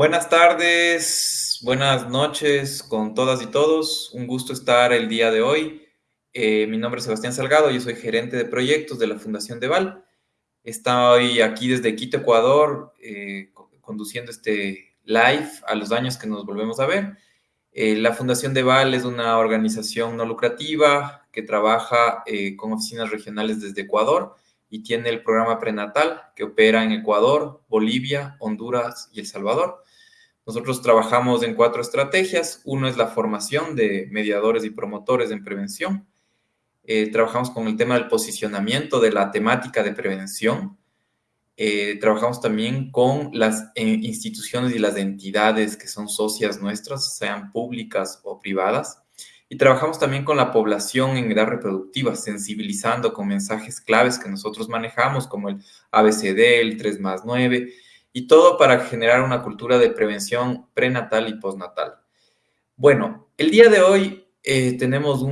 Buenas tardes, buenas noches con todas y todos. Un gusto estar el día de hoy. Eh, mi nombre es Sebastián Salgado, yo soy gerente de proyectos de la Fundación Deval. Estoy aquí desde Quito, Ecuador, eh, conduciendo este live a los años que nos volvemos a ver. Eh, la Fundación Deval es una organización no lucrativa que trabaja con oficinas regionales desde Ecuador y tiene el programa prenatal que opera en Ecuador, Bolivia, Honduras y El Salvador. Nosotros trabajamos en cuatro estrategias. Uno es la formación de mediadores y promotores en prevención. Eh, trabajamos con el tema del posicionamiento de la temática de prevención. Eh, trabajamos también con las eh, instituciones y las entidades que son socias nuestras, sean públicas o privadas. Y trabajamos también con la población en edad reproductiva, sensibilizando con mensajes claves que nosotros manejamos, como el ABCD, el 3 más 9, y todo para generar una cultura de prevención prenatal y postnatal. Bueno, el día de hoy eh, tenemos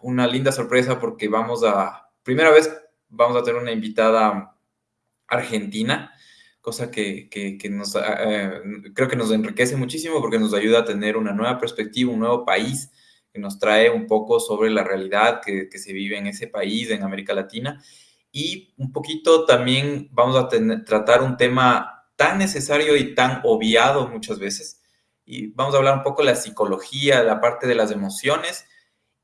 una linda sorpresa porque vamos a, primera vez vamos a tener una invitada argentina, cosa que, nos, eh, creo que nos enriquece muchísimo porque nos ayuda a tener una nueva perspectiva, un nuevo país que nos trae un poco sobre la realidad que, se vive en ese país, en América Latina. Y un poquito también vamos a tratar un tema tan necesario y tan obviado muchas veces. Y vamos a hablar un poco de la psicología, la parte de las emociones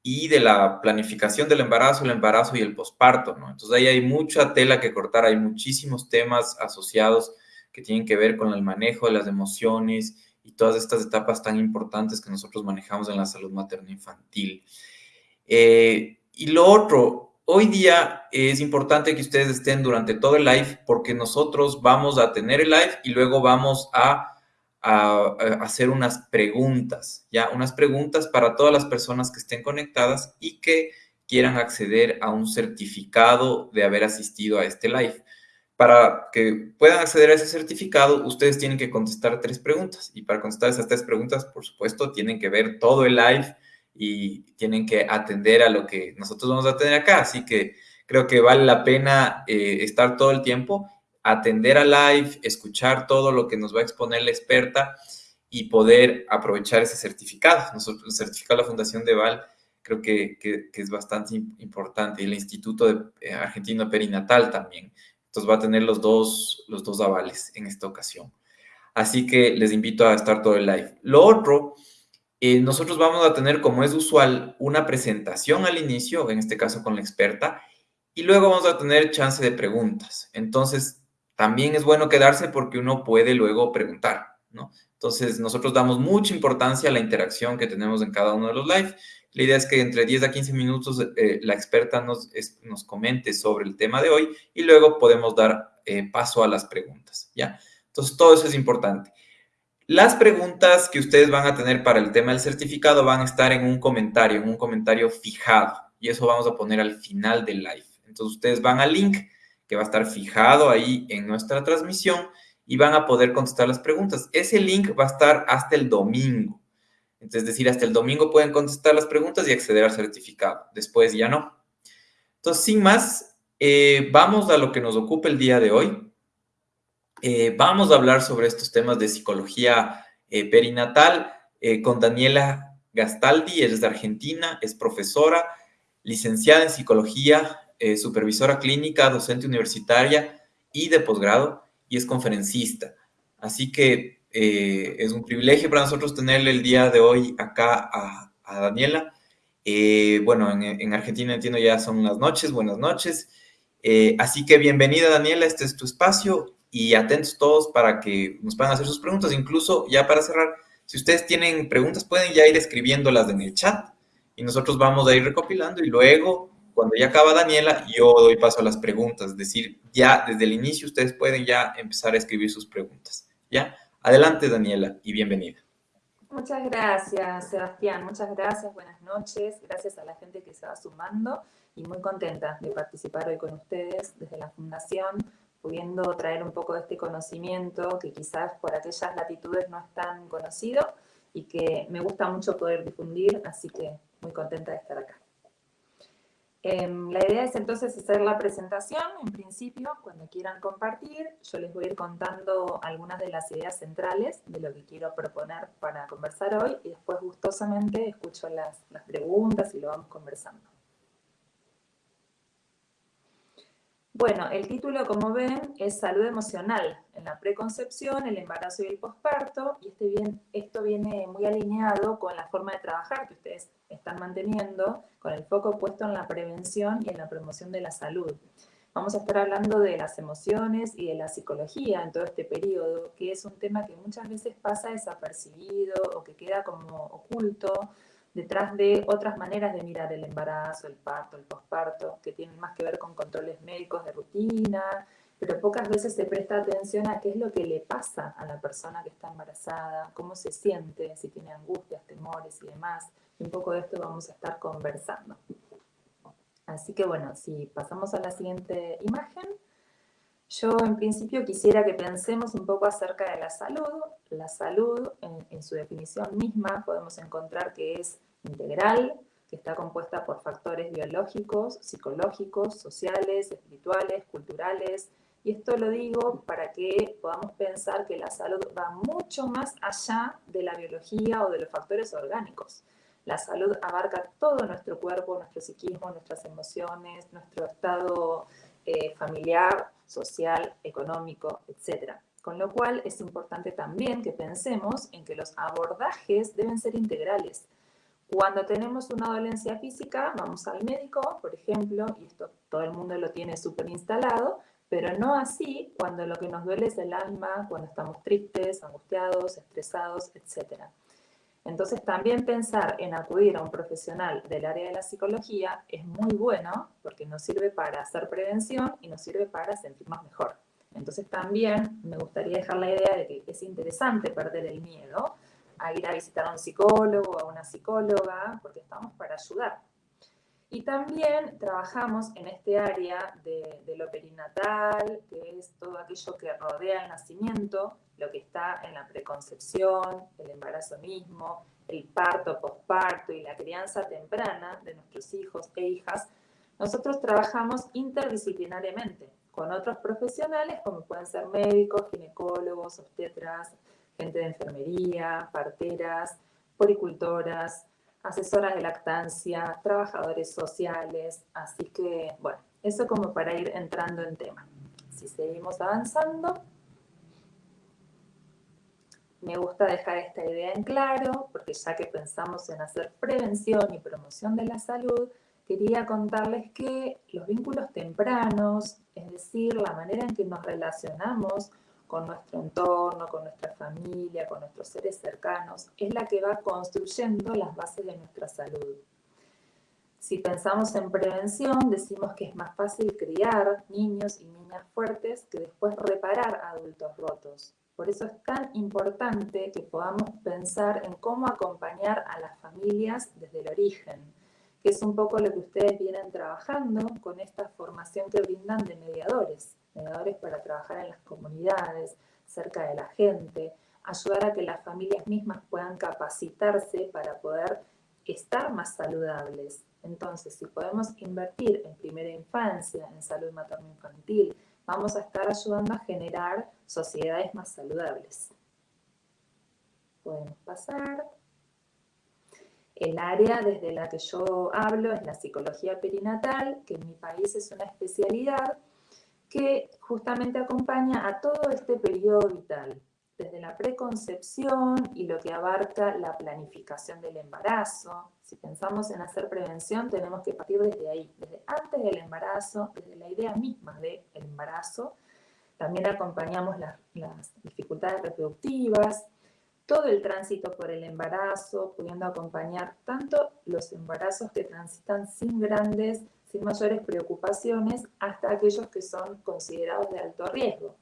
y de la planificación del embarazo, el embarazo y el posparto, ¿no? Entonces ahí hay mucha tela que cortar, hay muchísimos temas asociados que tienen que ver con el manejo de las emociones y todas estas etapas tan importantes que nosotros manejamos en la salud materno-infantil. Eh, y lo otro, hoy día es importante que ustedes estén durante todo el live porque nosotros vamos a tener el live y luego vamos a, hacer unas preguntas, ya, unas preguntas para todas las personas que estén conectadas y que quieran acceder a un certificado de haber asistido a este live. Para que puedan acceder a ese certificado, ustedes tienen que contestar tres preguntas. Y para contestar esas tres preguntas, por supuesto, tienen que ver todo el live y tienen que atender a lo que nosotros vamos a tener acá. Así que creo que vale la pena eh, estar todo el tiempo, atender al live, escuchar todo lo que nos va a exponer la experta y poder aprovechar ese certificado. Nosotros, el certificado de la Fundación de Val creo que, que, es bastante importante y el Instituto de, eh, Argentino Perinatal también. Entonces va a tener los dos, los dos avales en esta ocasión. Así que les invito a estar todo el live. Lo otro, eh, nosotros vamos a tener, como es usual, una presentación al inicio, en este caso con la experta, y luego vamos a tener chance de preguntas. Entonces, también es bueno quedarse porque uno puede luego preguntar, ¿no? Entonces, nosotros damos mucha importancia a la interacción que tenemos en cada uno de los live la idea es que entre 10 a 15 minutos eh, la experta nos, nos comente sobre el tema de hoy y luego podemos dar eh, paso a las preguntas, ¿ya? Entonces, todo eso es importante. Las preguntas que ustedes van a tener para el tema del certificado van a estar en un comentario, en un comentario fijado, y eso vamos a poner al final del live. Entonces, ustedes van al link que va a estar fijado ahí en nuestra transmisión y van a poder contestar las preguntas. Ese link va a estar hasta el domingo. Es decir, hasta el domingo pueden contestar las preguntas y acceder al certificado. Después ya no. Entonces, sin más, eh, vamos a lo que nos ocupa el día de hoy. Eh, vamos a hablar sobre estos temas de psicología eh, perinatal con Daniela Gastaldi. Es de Argentina, es profesora, licenciada en psicología, supervisora clínica, docente universitaria y de posgrado, y es conferencista. Así que eh, es un privilegio para nosotros tenerle el día de hoy acá a, Daniela. Eh, bueno, en, Argentina entiendo ya son las noches, buenas noches. Eh, así que bienvenida Daniela, este es tu espacio y atentos todos para que nos puedan hacer sus preguntas. Incluso ya para cerrar, si ustedes tienen preguntas pueden ya ir escribiéndolas en el chat y nosotros vamos a ir recopilando y luego cuando ya acaba Daniela, yo doy paso a las preguntas, es decir, ya desde el inicio ustedes pueden ya empezar a escribir sus preguntas, ¿ya? Adelante, Daniela, y bienvenida. Muchas gracias, Sebastián. Muchas gracias, buenas noches. Gracias a la gente que se va sumando y muy contenta de participar hoy con ustedes desde la Fundación, pudiendo traer un poco de este conocimiento que quizás por aquellas latitudes no es tan conocido y que me gusta mucho poder difundir, así que muy contenta de estar acá. Em, la idea es entonces hacer la presentación, en principio, cuando quieran compartir, yo les voy a ir contando algunas de las ideas centrales de lo que quiero proponer para conversar hoy y después gustosamente escucho las, las preguntas y lo vamos conversando. Bueno, el título, como ven, es Salud Emocional en la preconcepción, el embarazo y el posparto, y este bien, esto viene muy alineado con la forma de trabajar que ustedes están manteniendo, con el foco puesto en la prevención y en la promoción de la salud. Vamos a estar hablando de las emociones y de la psicología en todo este periodo, que es un tema que muchas veces pasa desapercibido o que queda como oculto detrás de otras maneras de mirar el embarazo, el parto, el posparto, que tienen más que ver con controles médicos de rutina, pero pocas veces se presta atención a qué es lo que le pasa a la persona que está embarazada, cómo se siente, si tiene angustias, temores y demás. Y un poco de esto vamos a estar conversando. Así que bueno, si pasamos a la siguiente imagen, yo en principio quisiera que pensemos un poco acerca de la salud. La salud, en, su definición misma, podemos encontrar que es integral, que está compuesta por factores biológicos, psicológicos, sociales, espirituales, culturales. Y esto lo digo para que podamos pensar que la salud va mucho más allá de la biología o de los factores orgánicos. La salud abarca todo nuestro cuerpo, nuestro psiquismo, nuestras emociones, nuestro estado eh, familiar, social, económico, etc. Con lo cual es importante también que pensemos en que los abordajes deben ser integrales. Cuando tenemos una dolencia física, vamos al médico, por ejemplo, y esto todo el mundo lo tiene súper instalado, pero no así cuando lo que nos duele es el alma, cuando estamos tristes, angustiados, estresados, etc. Entonces también pensar en acudir a un profesional del área de la psicología es muy bueno porque nos sirve para hacer prevención y nos sirve para sentirnos mejor. Entonces también me gustaría dejar la idea de que es interesante perder el miedo a ir a visitar a un psicólogo o a una psicóloga porque estamos para ayudar. Y también trabajamos en este área de, lo perinatal, que es todo aquello que rodea el nacimiento, lo que está en la preconcepción, el embarazo mismo, el parto, posparto y la crianza temprana de nuestros hijos e hijas, nosotros trabajamos interdisciplinariamente con otros profesionales como pueden ser médicos, ginecólogos, obstetras, gente de enfermería, parteras, poricultoras, asesoras de lactancia, trabajadores sociales, así que bueno, eso como para ir entrando en tema. Si seguimos avanzando, me gusta dejar esta idea en claro, porque ya que pensamos en hacer prevención y promoción de la salud, quería contarles que los vínculos tempranos, es decir, la manera en que nos relacionamos con nuestro entorno, con nuestra familia, con nuestros seres cercanos, es la que va construyendo las bases de nuestra salud. Si pensamos en prevención, decimos que es más fácil criar niños y niñas fuertes que después reparar adultos rotos. Por eso es tan importante que podamos pensar en cómo acompañar a las familias desde el origen, que es un poco lo que ustedes vienen trabajando con esta formación que brindan de mediadores, para trabajar en las comunidades, cerca de la gente, ayudar a que las familias mismas puedan capacitarse para poder estar más saludables. Entonces, si podemos invertir en primera infancia, en salud materno-infantil, vamos a estar ayudando a generar sociedades más saludables. Podemos pasar. El área desde la que yo hablo es la psicología perinatal, que en mi país es una especialidad que justamente acompaña a todo este periodo vital, desde la preconcepción y lo que abarca la planificación del embarazo. Si pensamos en hacer prevención, tenemos que partir desde ahí, desde antes del embarazo, desde la idea misma del embarazo. También acompañamos las, las dificultades reproductivas, todo el tránsito por el embarazo, pudiendo acompañar tanto los embarazos que transitan sin grandes, sin mayores preocupaciones, hasta aquellos que son considerados de alto riesgo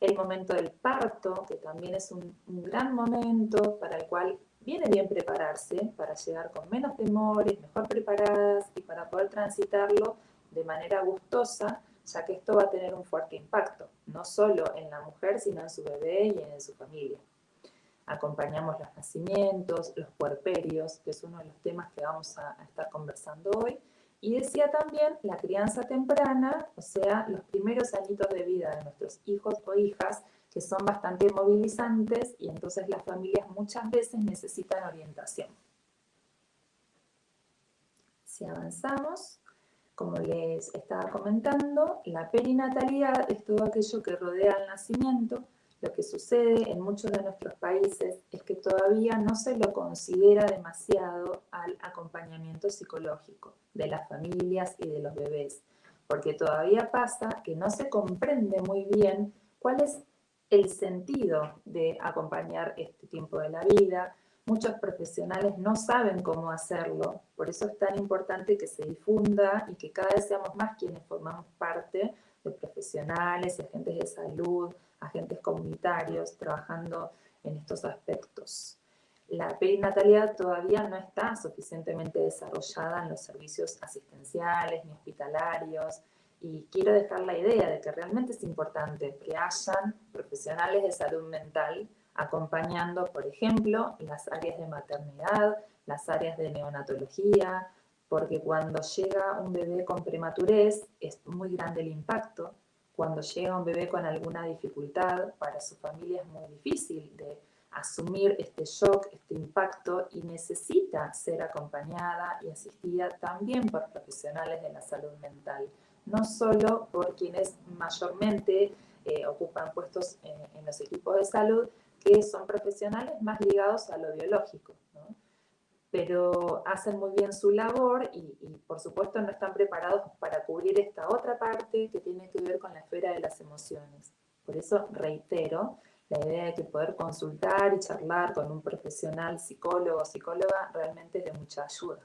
el momento del parto, que también es un, gran momento para el cual viene bien prepararse para llegar con menos temores, mejor preparadas y para poder transitarlo de manera gustosa, ya que esto va a tener un fuerte impacto, no solo en la mujer, sino en su bebé y en su familia. Acompañamos los nacimientos, los puerperios, que es uno de los temas que vamos a estar conversando hoy, Y decía también la crianza temprana, o sea, los primeros añitos de vida de nuestros hijos o hijas, que son bastante movilizantes y entonces las familias muchas veces necesitan orientación. Si avanzamos, como les estaba comentando, la perinatalidad es todo aquello que rodea al nacimiento. Lo que sucede en muchos de nuestros países es que todavía no se lo considera demasiado al acompañamiento psicológico de las familias y de los bebés, porque todavía pasa que no se comprende muy bien cuál es el sentido de acompañar este tiempo de la vida, Muchos profesionales no saben cómo hacerlo, por eso es tan importante que se difunda y que cada vez seamos más quienes formamos parte de profesionales, agentes de salud, agentes comunitarios trabajando en estos aspectos. La perinatalidad todavía no está suficientemente desarrollada en los servicios asistenciales ni hospitalarios y quiero dejar la idea de que realmente es importante que hayan profesionales de salud mental acompañando, por ejemplo, las áreas de maternidad, las áreas de neonatología, porque cuando llega un bebé con prematurez es muy grande el impacto. Cuando llega un bebé con alguna dificultad, para su familia es muy difícil de asumir este shock, este impacto y necesita ser acompañada y asistida también por profesionales de la salud mental, no solo por quienes mayormente eh, ocupan puestos en los equipos de salud, que son profesionales más ligados a lo biológico, pero hacen muy bien su labor y, por supuesto no están preparados para cubrir esta otra parte que tiene que ver con la esfera de las emociones. Por eso reitero la idea de que poder consultar y charlar con un profesional psicólogo o psicóloga realmente es de mucha ayuda.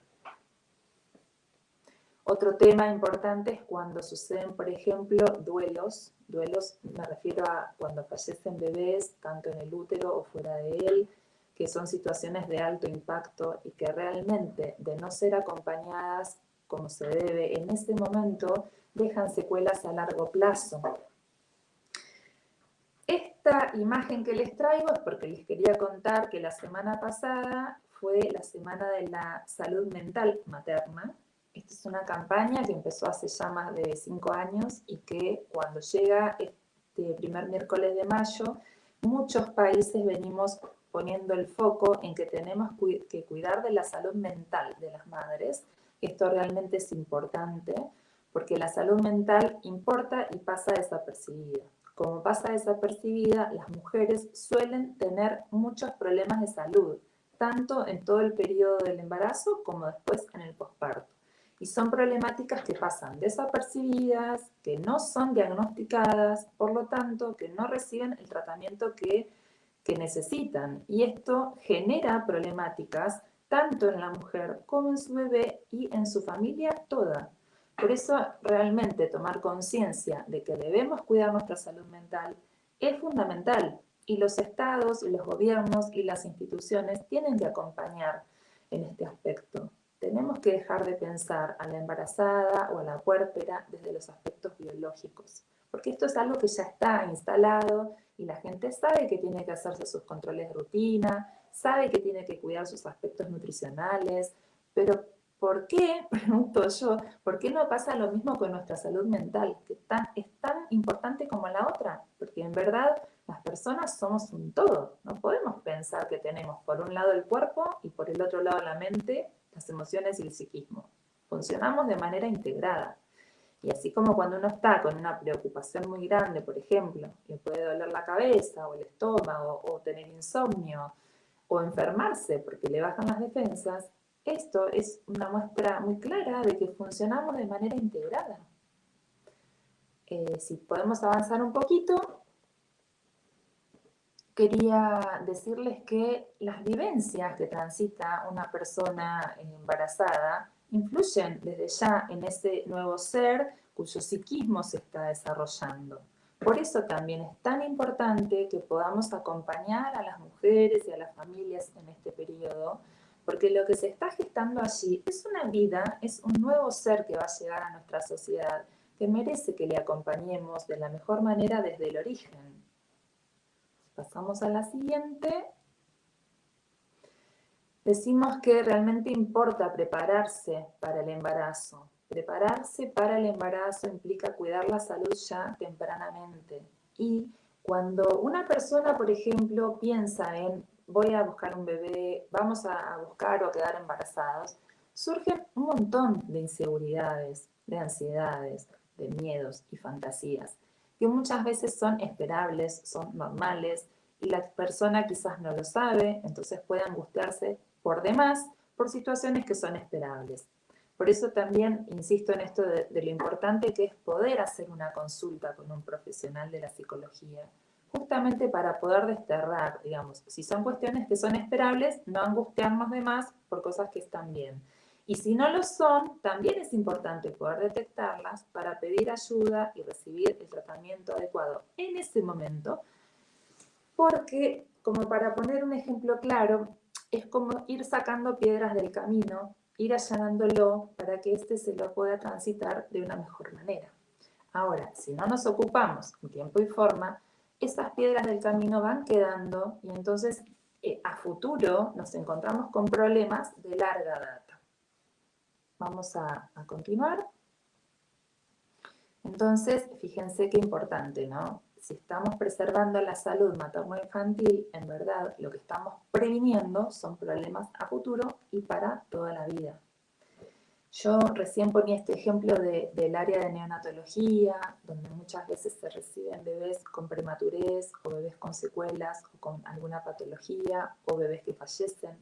Otro tema importante es cuando suceden, por ejemplo, duelos. Duelos me refiero a cuando fallecen bebés, tanto en el útero o fuera de él, que son situaciones de alto impacto y que realmente, de no ser acompañadas como se debe en ese momento, dejan secuelas a largo plazo. Esta imagen que les traigo es porque les quería contar que la semana pasada fue la Semana de la Salud Mental Materna, esta es una campaña que empezó hace ya más de cinco años y que cuando llega este primer miércoles de mayo, muchos países venimos poniendo el foco en que tenemos que cuidar de la salud mental de las madres. Esto realmente es importante porque la salud mental importa y pasa desapercibida. Como pasa desapercibida, las mujeres suelen tener muchos problemas de salud, tanto en todo el periodo del embarazo como después en el posparto y son problemáticas que pasan desapercibidas, que no son diagnosticadas, por lo tanto, que no reciben el tratamiento que, que necesitan. Y esto genera problemáticas tanto en la mujer como en su bebé y en su familia toda. Por eso realmente tomar conciencia de que debemos cuidar nuestra salud mental es fundamental y los estados los gobiernos y las instituciones tienen que acompañar en este aspecto tenemos que dejar de pensar a la embarazada o a la puérpera desde los aspectos biológicos, porque esto es algo que ya está instalado y la gente sabe que tiene que hacerse sus controles de rutina, sabe que tiene que cuidar sus aspectos nutricionales, pero ¿por qué, pregunto yo, por qué no pasa lo mismo con nuestra salud mental, que es tan importante como la otra? Porque en verdad las personas somos un todo, no podemos pensar que tenemos por un lado el cuerpo y por el otro lado la mente las emociones y el psiquismo. Funcionamos de manera integrada. Y así como cuando uno está con una preocupación muy grande, por ejemplo, le puede doler la cabeza o el estómago o tener insomnio o enfermarse porque le bajan las defensas, esto es una muestra muy clara de que funcionamos de manera integrada. Eh, si podemos avanzar un poquito, quería decirles que las vivencias que transita una persona embarazada influyen desde ya en ese nuevo ser cuyo psiquismo se está desarrollando. Por eso también es tan importante que podamos acompañar a las mujeres y a las familias en este periodo, porque lo que se está gestando allí es una vida, es un nuevo ser que va a llegar a nuestra sociedad, que merece que le acompañemos de la mejor manera desde el origen. Pasamos a la siguiente. Decimos que realmente importa prepararse para el embarazo, Prepararse para el embarazo implica cuidar la salud ya tempranamente. Y cuando una persona, por ejemplo, piensa en voy a buscar un bebé, vamos a buscar o quedar embarazados, surgen un montón de inseguridades, de ansiedades, de miedos y fantasías, que muchas veces son esperables, son normales, y la persona quizás no lo sabe, entonces puede angustiarse por demás por situaciones que son esperables. Por eso también insisto en esto de, lo importante que es poder hacer una consulta con un profesional de la psicología, justamente para poder desterrar, digamos, si son cuestiones que son esperables, no angustiarnos de más por cosas que están bien. Y si no lo son, también es importante poder detectarlas para pedir ayuda y recibir el tratamiento adecuado en ese momento, porque, como para poner un ejemplo claro, es como ir sacando piedras del camino ir allanándolo para que éste se lo pueda transitar de una mejor manera. Ahora, si no nos ocupamos en tiempo y forma, esas piedras del camino van quedando y entonces eh, a futuro nos encontramos con problemas de larga data. Vamos a, a continuar. Entonces, fíjense qué importante, ¿no? Si estamos preservando la salud materno-infantil, en verdad lo que estamos previniendo son problemas a futuro y para toda la vida. Yo recién ponía este ejemplo del área de neonatología, donde muchas veces se reciben bebés con prematurez o bebés con secuelas o con alguna patología o bebés que fallecen.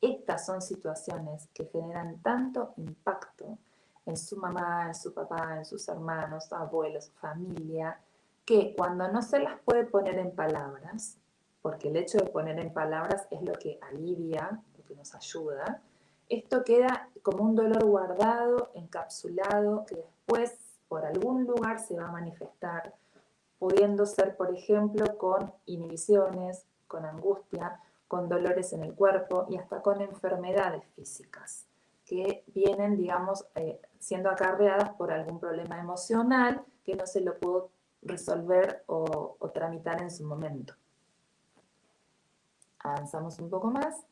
Estas son situaciones que generan tanto impacto en su mamá, en su papá, en sus hermanos, abuelos, familia, que cuando no se las puede poner en palabras, porque el hecho de poner en palabras es lo que alivia, lo que nos ayuda, esto queda como un dolor guardado, encapsulado, que después por algún lugar se va a manifestar, pudiendo ser, por ejemplo, con inhibiciones, con angustia, con dolores en el cuerpo y hasta con enfermedades físicas que vienen, digamos, eh, siendo acarreadas por algún problema emocional que no se lo pudo resolver o, tramitar en su momento. Avanzamos un poco más.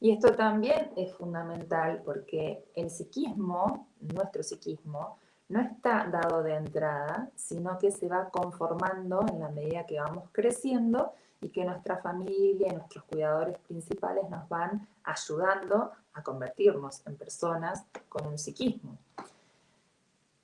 Y esto también es fundamental porque el psiquismo, nuestro psiquismo, no está dado de entrada, sino que se va conformando en la medida que vamos creciendo y que nuestra familia y nuestros cuidadores principales nos van ayudando a convertirnos en personas con un psiquismo.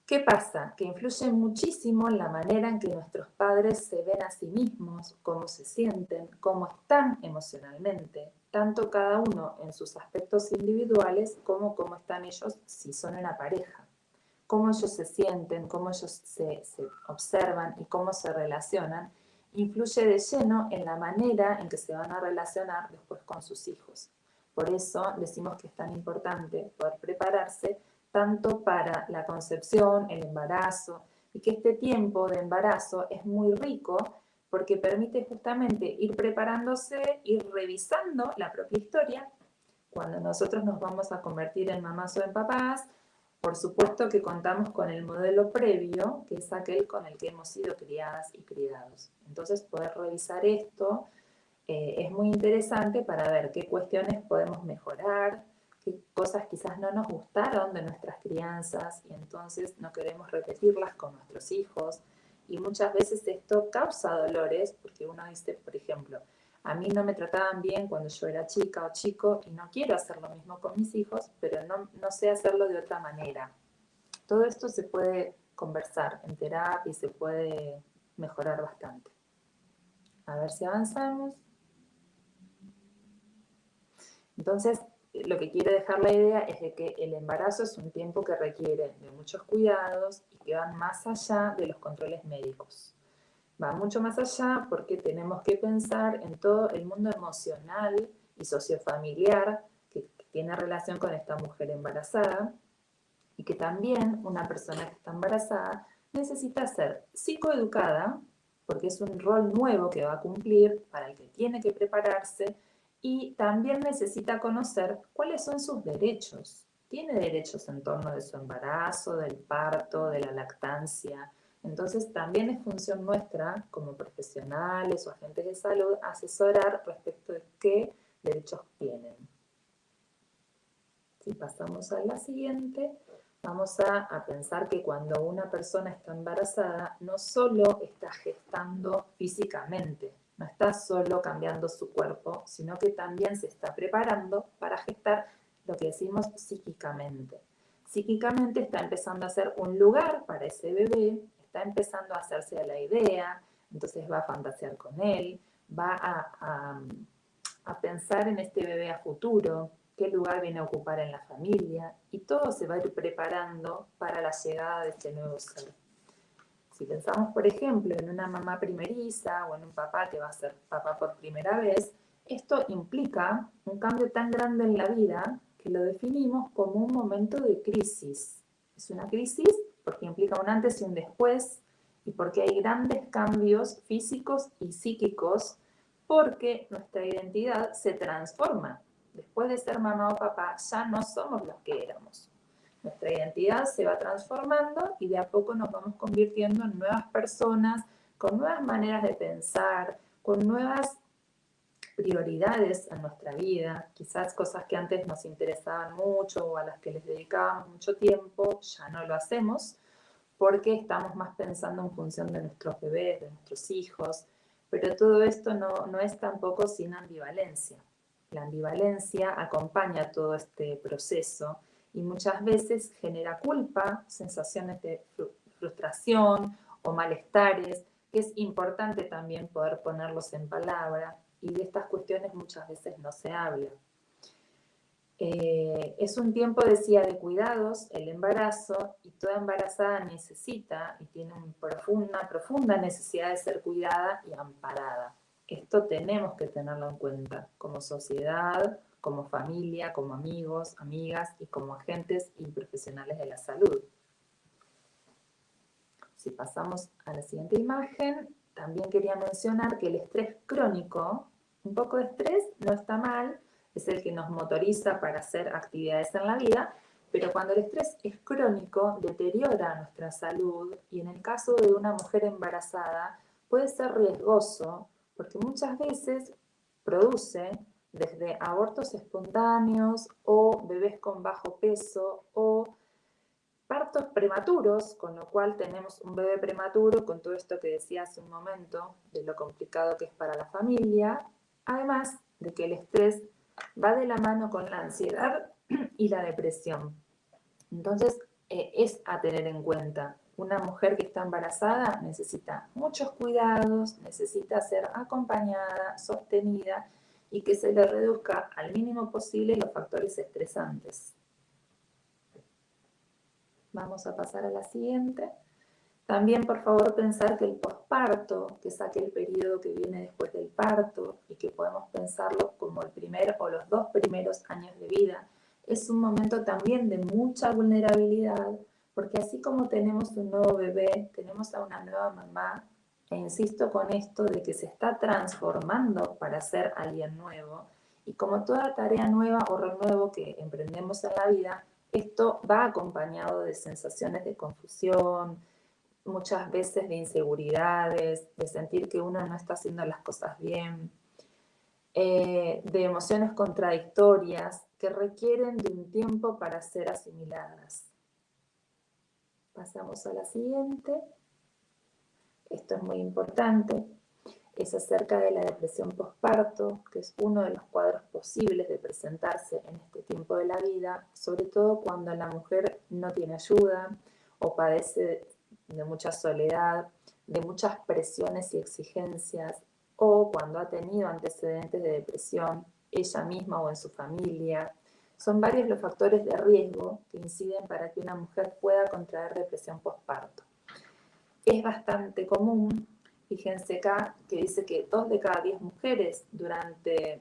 ¿Qué pasa? Que influye muchísimo en la manera en que nuestros padres se ven a sí mismos, cómo se sienten, cómo están emocionalmente, tanto cada uno en sus aspectos individuales como cómo están ellos si son una pareja, cómo ellos se sienten, cómo ellos se, se observan y cómo se relacionan, influye de lleno en la manera en que se van a relacionar después con sus hijos. Por eso decimos que es tan importante poder prepararse tanto para la concepción, el embarazo, y que este tiempo de embarazo es muy rico porque permite justamente ir preparándose, ir revisando la propia historia. Cuando nosotros nos vamos a convertir en mamás o en papás, por supuesto que contamos con el modelo previo, que es aquel con el que hemos sido criadas y criados. Entonces, poder revisar esto eh, es muy interesante para ver qué cuestiones podemos mejorar, qué cosas quizás no nos gustaron de nuestras crianzas y entonces no queremos repetirlas con nuestros hijos. Y muchas veces esto causa dolores porque uno dice, por ejemplo, a mí no me trataban bien cuando yo era chica o chico y no quiero hacer lo mismo con mis hijos, pero no, no sé hacerlo de otra manera. Todo esto se puede conversar en terapia y se puede mejorar bastante. A ver si avanzamos. Entonces, lo que quiere dejar la idea es de que el embarazo es un tiempo que requiere de muchos cuidados y que van más allá de los controles médicos. Va mucho más allá porque tenemos que pensar en todo el mundo emocional y sociofamiliar que tiene relación con esta mujer embarazada y que también una persona que está embarazada necesita ser psicoeducada porque es un rol nuevo que va a cumplir para el que tiene que prepararse y también necesita conocer cuáles son sus derechos. Tiene derechos en torno de su embarazo, del parto, de la lactancia. Entonces también es función nuestra como profesionales o agentes de salud asesorar respecto de qué derechos tienen. Si pasamos a la siguiente, vamos a, a, pensar que cuando una persona está embarazada, no solo está gestando físicamente, no está solo cambiando su cuerpo, sino que también se está preparando para gestar lo que decimos psíquicamente. Psíquicamente está empezando a hacer un lugar para ese bebé, está empezando a hacerse a la idea, entonces va a fantasear con él, va a, a pensar en este bebé a futuro, qué lugar viene a ocupar en la familia, y todo se va a ir preparando para la llegada de este nuevo ser. Si pensamos, por ejemplo, en una mamá primeriza o en un papá que va a ser papá por primera vez, esto implica un cambio tan grande en la vida que lo definimos como un momento de crisis. Es una crisis porque implica un antes y un después y porque hay grandes cambios físicos y psíquicos porque nuestra identidad se transforma. Después de ser mamá o papá ya no somos los que éramos. Nuestra identidad se va transformando y de a poco nos vamos convirtiendo en nuevas personas, con nuevas maneras de pensar, con nuevas prioridades en nuestra vida, quizás cosas que antes nos interesaban mucho o a las que les dedicábamos mucho tiempo, ya no lo hacemos porque estamos más pensando en función de nuestros bebés, de nuestros hijos, pero todo esto no, no es tampoco sin ambivalencia. La ambivalencia acompaña todo este proceso y muchas veces genera culpa, sensaciones de frustración o malestares, que es importante también poder ponerlos en palabra y de estas cuestiones muchas veces no se habla. Eh, es un tiempo, decía, de cuidados, el embarazo, y toda embarazada necesita y tiene una profunda, profunda necesidad de ser cuidada y amparada. Esto tenemos que tenerlo en cuenta como sociedad, como familia, como amigos, amigas y como agentes y profesionales de la salud. Si pasamos a la siguiente imagen, también quería mencionar que el estrés crónico, un poco de estrés no está mal, es el que nos motoriza para hacer actividades en la vida, pero cuando el estrés es crónico deteriora nuestra salud y en el caso de una mujer embarazada puede ser riesgoso porque muchas veces produce desde abortos espontáneos o bebés con bajo peso o partos prematuros, con lo cual tenemos un bebé prematuro con todo esto que decía hace un momento de lo complicado que es para la familia, además de que el estrés va de la mano con la ansiedad y la depresión. Entonces, eh, es a tener en cuenta. Una mujer que está embarazada necesita muchos cuidados, necesita ser acompañada, sostenida y que se le reduzca al mínimo posible los factores estresantes. Vamos a pasar a la siguiente. También, por favor, pensar que el posparto, que es aquel periodo que viene después del parto y que podemos pensarlo como el primer o los dos primeros años de vida, es un momento también de mucha vulnerabilidad, porque así como tenemos un nuevo bebé, tenemos a una nueva mamá e insisto con esto de que se está transformando para ser alguien nuevo. Y como toda tarea nueva o renuevo que emprendemos en la vida, esto va acompañado de sensaciones de confusión, muchas veces de inseguridades, de sentir que uno no está haciendo las cosas bien, eh, de emociones contradictorias que requieren de un tiempo para ser asimiladas. Pasamos a la siguiente esto es muy importante, es acerca de la depresión postparto, que es uno de los cuadros posibles de presentarse en este tiempo de la vida, sobre todo cuando la mujer no tiene ayuda o padece de mucha soledad, de muchas presiones y exigencias, o cuando ha tenido antecedentes de depresión ella misma o en su familia. Son varios los factores de riesgo que inciden para que una mujer pueda contraer depresión postparto es bastante común. Fíjense acá que dice que dos de cada diez mujeres durante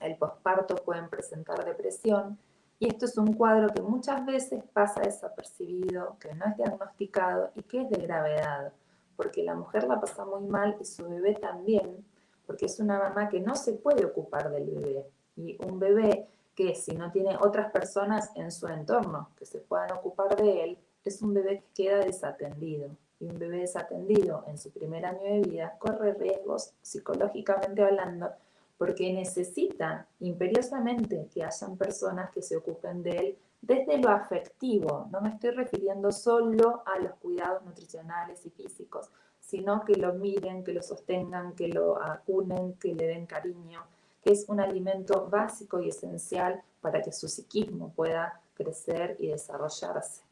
el posparto pueden presentar depresión y esto es un cuadro que muchas veces pasa desapercibido, que no es diagnosticado y que es de gravedad, porque la mujer la pasa muy mal y su bebé también, porque es una mamá que no se puede ocupar del bebé. Y un bebé que si no tiene otras personas en su entorno que se puedan ocupar de él, es un bebé que queda desatendido y un bebé desatendido en su primer año de vida corre riesgos, psicológicamente hablando, porque necesita imperiosamente que hayan personas que se ocupen de él desde lo afectivo. No me estoy refiriendo solo a los cuidados nutricionales y físicos, sino que lo miren, que lo sostengan, que lo acunen, que le den cariño, que es un alimento básico y esencial para que su psiquismo pueda crecer y desarrollarse.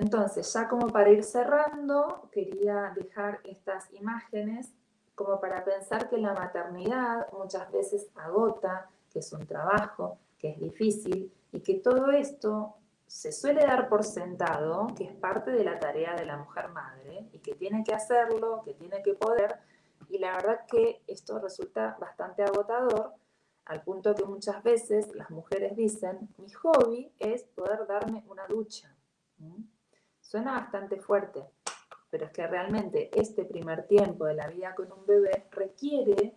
Entonces, ya como para ir cerrando, quería dejar estas imágenes como para pensar que la maternidad muchas veces agota, que es un trabajo, que es difícil y que todo esto se suele dar por sentado, que es parte de la tarea de la mujer madre y que tiene que hacerlo, que tiene que poder. Y la verdad que esto resulta bastante agotador, al punto que muchas veces las mujeres dicen, mi hobby es poder darme una ducha. Suena bastante fuerte, pero es que realmente este primer tiempo de la vida con un bebé requiere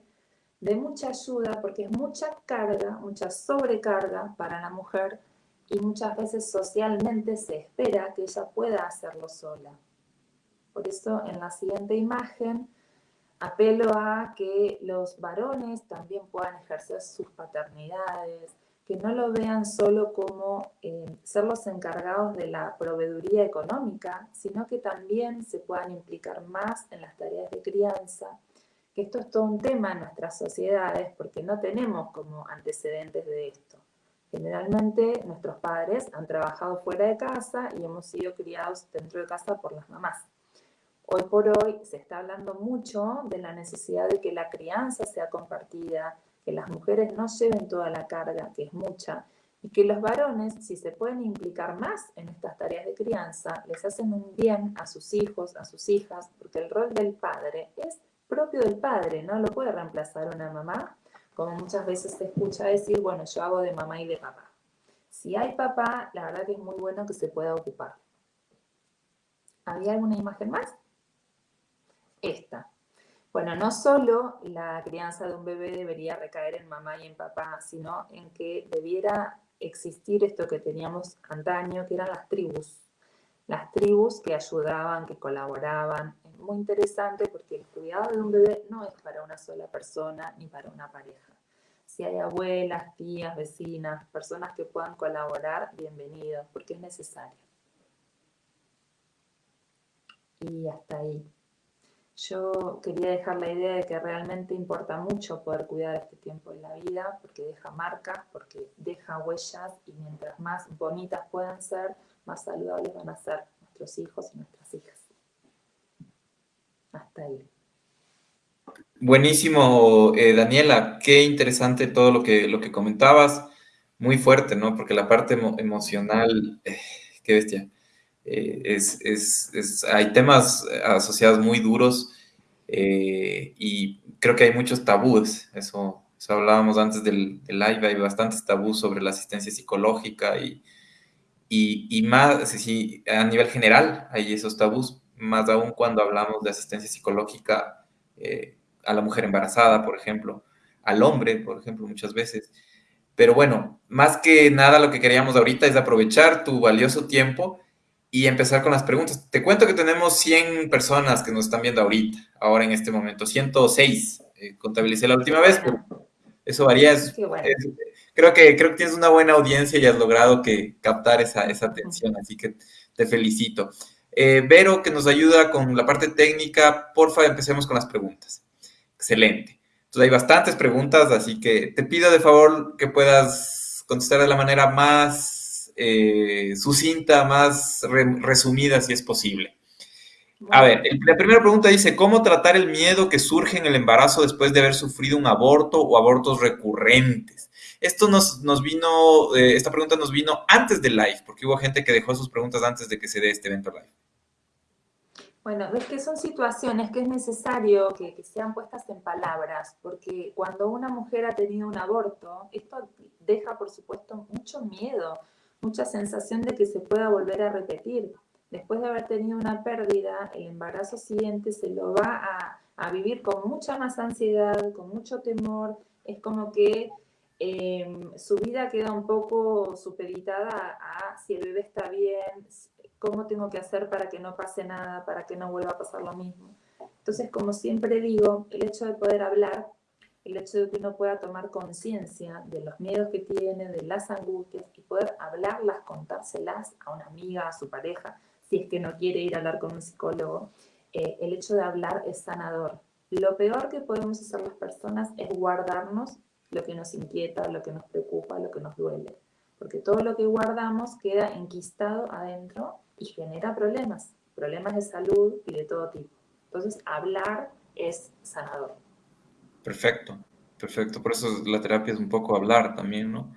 de mucha ayuda porque es mucha carga, mucha sobrecarga para la mujer y muchas veces socialmente se espera que ella pueda hacerlo sola. Por eso en la siguiente imagen apelo a que los varones también puedan ejercer sus paternidades, que no lo vean solo como eh, ser los encargados de la proveeduría económica, sino que también se puedan implicar más en las tareas de crianza, que esto es todo un tema en nuestras sociedades porque no tenemos como antecedentes de esto. Generalmente nuestros padres han trabajado fuera de casa y hemos sido criados dentro de casa por las mamás. Hoy por hoy se está hablando mucho de la necesidad de que la crianza sea compartida, que las mujeres no lleven toda la carga, que es mucha, y que los varones, si se pueden implicar más en estas tareas de crianza, les hacen un bien a sus hijos, a sus hijas, porque el rol del padre es propio del padre, no lo puede reemplazar una mamá como muchas veces se escucha decir, bueno, yo hago de mamá y de papá. Si hay papá, la verdad que es muy bueno que se pueda ocupar. ¿Había alguna imagen más? Esta. Bueno, no solo la crianza de un bebé debería recaer en mamá y en papá, sino en que debiera existir esto que teníamos antaño, que eran las tribus. Las tribus que ayudaban, que colaboraban, muy interesante porque el cuidado de un bebé no es para una sola persona ni para una pareja. Si hay abuelas, tías, vecinas, personas que puedan colaborar, bienvenidos, porque es necesario. Y hasta ahí. Yo quería dejar la idea de que realmente importa mucho poder cuidar este tiempo de la vida, porque deja marcas, porque deja huellas, y mientras más bonitas puedan ser, más saludables van a ser nuestros hijos y nuestras hijas hasta ahí. Buenísimo, eh, Daniela, qué interesante todo lo que, lo que comentabas, muy fuerte, ¿no? Porque la parte emocional, eh, qué bestia, eh, es, hay temas asociados muy duros y creo que hay muchos tabúes, eso, hablábamos antes del, live, hay bastantes tabús sobre la asistencia psicológica y, y, y más, sí, a nivel general hay esos tabús, más aún cuando hablamos de asistencia psicológica eh, a la mujer embarazada, por ejemplo, al hombre, por ejemplo, muchas veces. Pero bueno, más que nada lo que queríamos ahorita es aprovechar tu valioso tiempo y empezar con las preguntas. Te cuento que tenemos 100 personas que nos están viendo ahorita, ahora en este momento, 106. Eh, contabilicé la última vez, pero eso varía. creo, que, creo que tienes una buena audiencia y has logrado que captar esa, esa atención, así que te felicito. Eh, Vero, que nos ayuda con la parte técnica, porfa, empecemos con las preguntas. Excelente. Entonces hay bastantes preguntas, así que te pido de favor que puedas contestar de la manera más eh, sucinta, más resumida, si es posible. A ver, la primera pregunta dice, ¿cómo tratar el miedo que surge en el embarazo después de haber sufrido un aborto o abortos recurrentes? Esto nos, nos vino, eh, esta pregunta nos vino antes del live, porque hubo gente que dejó sus preguntas antes de que se dé este evento live. Bueno, es que son situaciones que es necesario que, sean puestas en palabras, porque cuando una mujer ha tenido un aborto, esto deja, por supuesto, mucho miedo, mucha sensación de que se pueda volver a repetir. Después de haber tenido una pérdida, el embarazo siguiente se lo va a, vivir con mucha más ansiedad, con mucho temor. Es como que eh, su vida queda un poco supeditada a si el bebé está bien, cómo tengo que hacer para que no pase nada, para que no vuelva a pasar lo mismo. Entonces, como siempre digo, el hecho de poder hablar, el hecho de que uno pueda tomar conciencia de los miedos que tiene, de las angustias y poder hablarlas, contárselas a una amiga, a su pareja, si es que no quiere ir a hablar con un psicólogo, eh, el hecho de hablar es sanador. Lo peor que podemos hacer las personas es guardarnos lo que nos inquieta, lo que nos preocupa, lo que nos duele. Porque todo lo que guardamos queda enquistado adentro y genera problemas, problemas de salud y de todo tipo. Entonces, hablar es sanador. Perfecto, perfecto. Por eso la terapia es un poco hablar también, ¿no?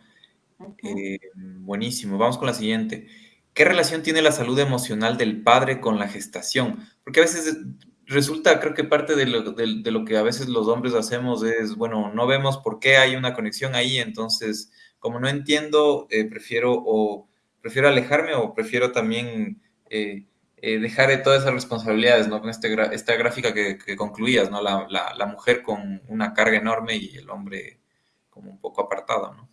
Eh, buenísimo. Vamos con la siguiente. ¿Qué relación tiene la salud emocional del padre con la gestación? Porque a veces resulta, creo que parte de lo, de, lo, que a veces los hombres hacemos es, bueno, no vemos por qué hay una conexión ahí, entonces, como no entiendo, eh, prefiero o prefiero alejarme o prefiero también eh, eh, dejar de todas esas responsabilidades, ¿no? Con este, esta gráfica que, que concluías, ¿no? La, la, la, mujer con una carga enorme y el hombre como un poco apartado, ¿no?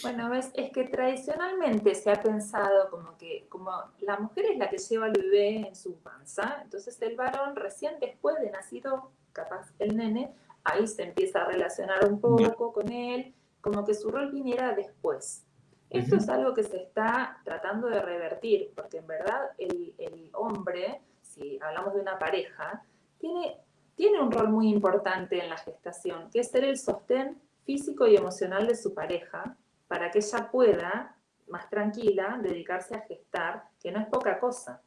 Bueno, ves, es que tradicionalmente se ha pensado como que como la mujer es la que lleva al bebé en su panza, entonces el varón recién después de nacido, capaz el nene, ahí se empieza a relacionar un poco con él, como que su rol viniera después. Esto es algo que se está tratando de revertir, porque en verdad el, el hombre, si hablamos de una pareja, tiene, tiene un rol muy importante en la gestación, que es ser el sostén físico y emocional de su pareja, para que ella pueda, más tranquila, dedicarse a gestar, que no es poca cosa.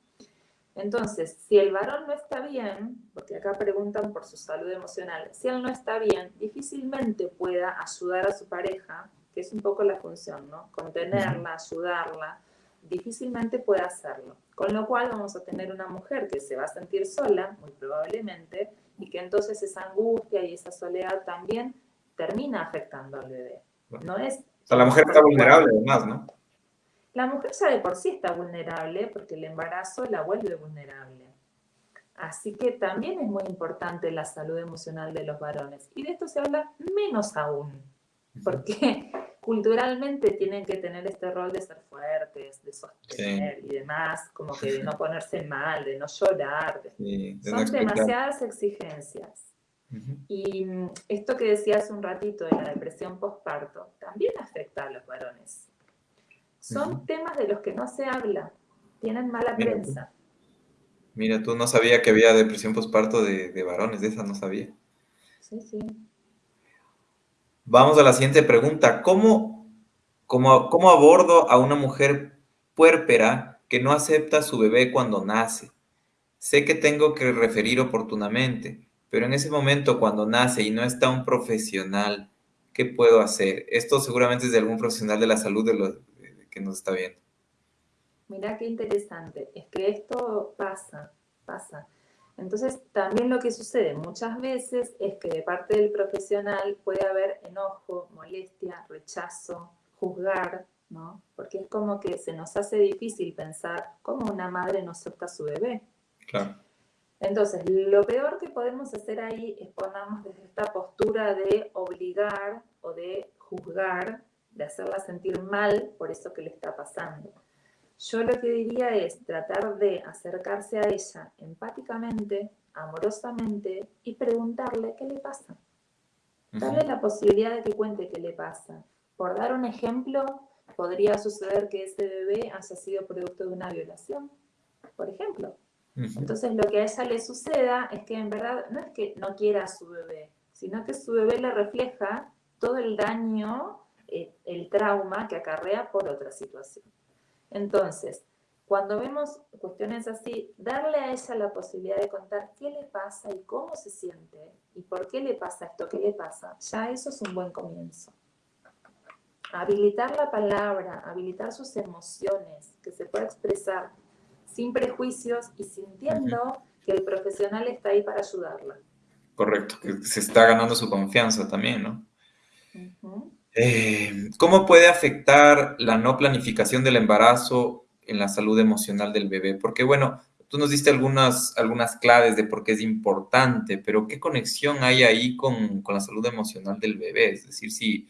Entonces, si el varón no está bien, porque acá preguntan por su salud emocional, si él no está bien, difícilmente pueda ayudar a su pareja, que es un poco la función, ¿no? Contenerla, ayudarla, difícilmente puede hacerlo. Con lo cual vamos a tener una mujer que se va a sentir sola, muy probablemente, y que entonces esa angustia y esa soledad también termina afectando al bebé. No es sea, la mujer está vulnerable además, ¿no? La mujer ya de por sí está vulnerable porque el embarazo la vuelve vulnerable. Así que también es muy importante la salud emocional de los varones. Y de esto se habla menos aún, porque culturalmente tienen que tener este rol de ser fuertes, de sostener y demás, como que de no ponerse mal, de no llorar. Son demasiadas exigencias. Y mm, esto que decía hace un ratito de la depresión postparto también afecta a los varones. Son temas de los que no se habla, tienen mala prensa. Mira, tú no sabía que había depresión postparto de, de varones, de esa no sabía. Sí, sí. Vamos a la siguiente pregunta. ¿Cómo, cómo, cómo abordo a una mujer puérpera que no acepta a su bebé cuando nace? Sé que tengo que referir oportunamente, pero en ese momento, cuando nace y no está un profesional, ¿qué puedo hacer? Esto seguramente es de algún profesional de la salud de los, que nos está viendo. Mira qué interesante. Es que esto pasa, pasa. Entonces, también lo que sucede muchas veces es que de parte del profesional puede haber enojo, molestia, rechazo, juzgar, ¿no? Porque es como que se nos hace difícil pensar cómo una madre no acepta a su bebé. Claro. Entonces, lo peor que podemos hacer ahí es ponernos desde esta postura de obligar o de juzgar, de hacerla sentir mal por eso que le está pasando. Yo lo que diría es tratar de acercarse a ella empáticamente, amorosamente y preguntarle qué le pasa. Darle la posibilidad de que cuente qué le pasa. Por dar un ejemplo, podría suceder que ese bebé haya sido producto de una violación, por ejemplo. Entonces lo que a ella le suceda es que en verdad no es que no quiera a su bebé, sino que su bebé le refleja todo el daño, eh, el trauma que acarrea por otra situación. Entonces, cuando vemos cuestiones así, darle a ella la posibilidad de contar qué le pasa y cómo se siente y por qué le pasa esto que le pasa, ya eso es un buen comienzo. Habilitar la palabra, habilitar sus emociones, que se pueda expresar, sin prejuicios y sintiendo que el profesional está ahí para ayudarla. Correcto, que se está ganando su confianza también, ¿no? Eh, ¿Cómo puede afectar la no planificación del embarazo en la salud emocional del bebé? Porque, bueno, tú nos diste algunas, algunas claves de por qué es importante, pero ¿qué conexión hay ahí con, con la salud emocional del bebé? Es decir, si,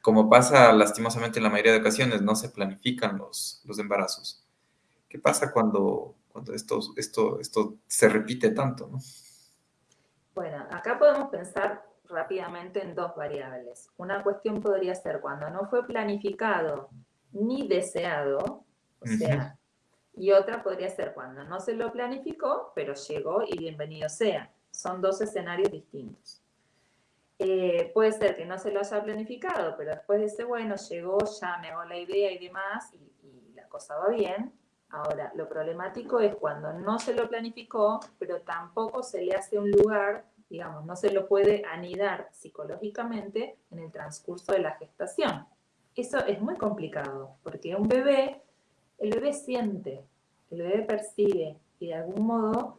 como pasa lastimosamente en la mayoría de ocasiones, no se planifican los, los embarazos. ¿Qué pasa cuando, cuando esto, esto, esto se repite tanto? ¿no? Bueno, acá podemos pensar rápidamente en dos variables. Una cuestión podría ser cuando no fue planificado ni deseado, o sea, y otra podría ser cuando no se lo planificó, pero llegó y bienvenido sea. Son dos escenarios distintos. Eh, puede ser que no se lo haya planificado, pero después dice, bueno, llegó, ya me hago la idea y demás, y, y la cosa va bien. Ahora, lo problemático es cuando no se lo planificó, pero tampoco se le hace un lugar digamos, no se lo puede anidar psicológicamente en el transcurso de la gestación. Eso es muy complicado, porque un bebé, el bebé siente, el bebé percibe y de algún modo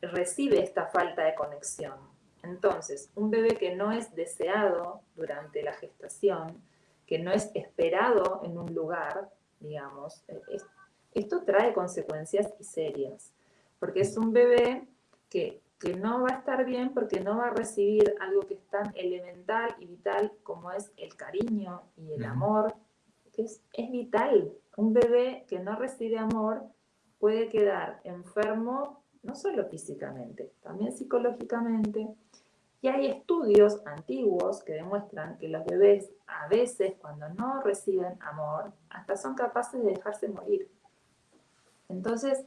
recibe esta falta de conexión. Entonces, un bebé que no es deseado durante la gestación, que no es esperado en un lugar, digamos, esto trae consecuencias serias, porque es un bebé que que no va a estar bien porque no va a recibir algo que es tan elemental y vital como es el cariño y el amor, que es, es vital. Un bebé que no recibe amor puede quedar enfermo no solo físicamente, también psicológicamente. Y hay estudios antiguos que demuestran que los bebés a veces cuando no reciben amor, hasta son capaces de dejarse morir. Entonces,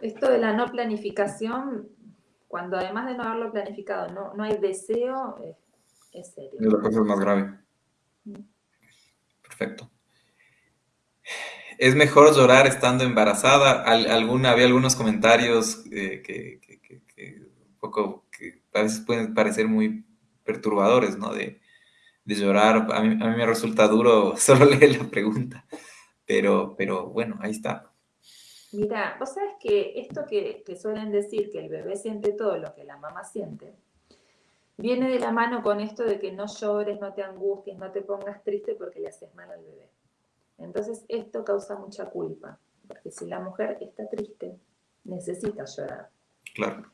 esto de la no planificación cuando además de no haberlo planificado no, no hay deseo, es, serio. Es la cosa más grave. Mm. Perfecto. ¿Es mejor llorar estando embarazada? alguna, había algunos comentarios eh, que, un poco, que a veces pueden parecer muy perturbadores, ¿no? De, llorar. A mí, a mí, me resulta duro solo leer la pregunta, pero, pero bueno, ahí está. Mira, vos sabes que esto que, suelen decir que el bebé siente todo lo que la mamá siente, viene de la mano con esto de que no llores, no te angusties, no te pongas triste porque le haces mal al bebé. Entonces esto causa mucha culpa, porque si la mujer está triste, necesita llorar. Claro.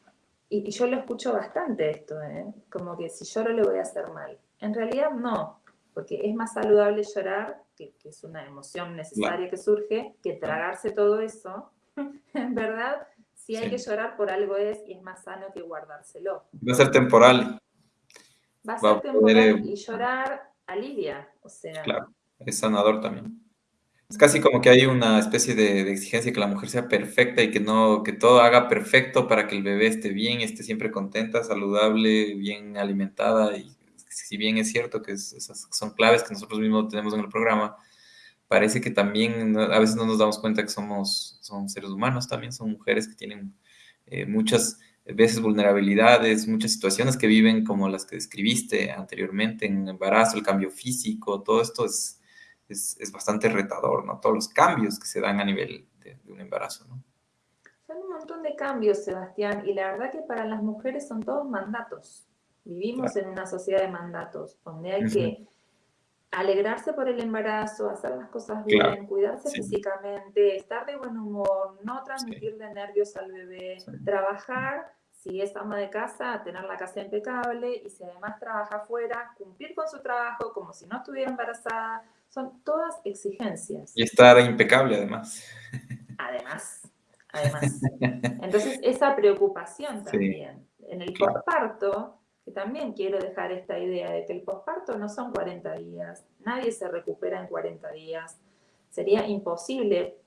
Y, yo lo escucho bastante esto, ¿eh? como que si lloro le voy a hacer mal. En realidad no, porque es más saludable llorar que, es una emoción necesaria que surge, que tragarse todo eso, en verdad, si hay que llorar por algo es y es más sano que guardárselo. Va a ser temporal. Va a ser temporal eh, y llorar alivia, o sea. Claro, es sanador también. Es casi como que hay una especie de, de, exigencia que la mujer sea perfecta y que no que todo haga perfecto para que el bebé esté bien, esté siempre contenta, saludable, bien alimentada y si bien es cierto que esas son claves que nosotros mismos tenemos en el programa, parece que también a veces no nos damos cuenta que somos son seres humanos, también son mujeres que tienen eh, muchas veces vulnerabilidades, muchas situaciones que viven como las que describiste anteriormente en embarazo, el cambio físico, todo esto es, es, bastante retador, ¿no? Todos los cambios que se dan a nivel de, de un embarazo, ¿no? Son un montón de cambios, Sebastián, y la verdad que para las mujeres son todos mandatos. Vivimos en una sociedad de mandatos, donde hay que alegrarse por el embarazo, hacer las cosas bien, cuidarse físicamente, estar de buen humor, no transmitirle nervios al bebé, trabajar, si es ama de casa, tener la casa impecable y si además trabaja afuera, cumplir con su trabajo como si no estuviera embarazada. Son todas exigencias. Y estar impecable además. Además, además. Entonces, esa preocupación también. En el posparto, que también quiero dejar esta idea de que el posparto no son 40 días, nadie se recupera en 40 días, sería imposible,